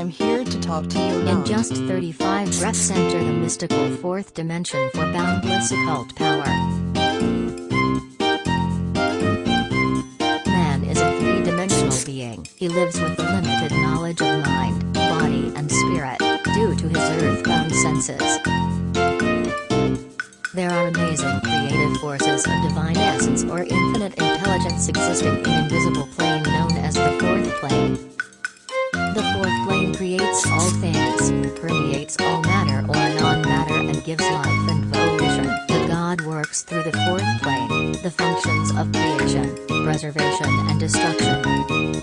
I'm here to talk to you In just 35 breaths enter the mystical fourth dimension for boundless occult power. Man is a three-dimensional being. He lives with a limited knowledge of mind, body and spirit, due to his earthbound senses. There are amazing creative forces of divine essence or infinite intelligence existing in invisible plane known things, permeates all matter or non-matter and gives life and volition. The God works through the fourth plane, the functions of creation, preservation and destruction.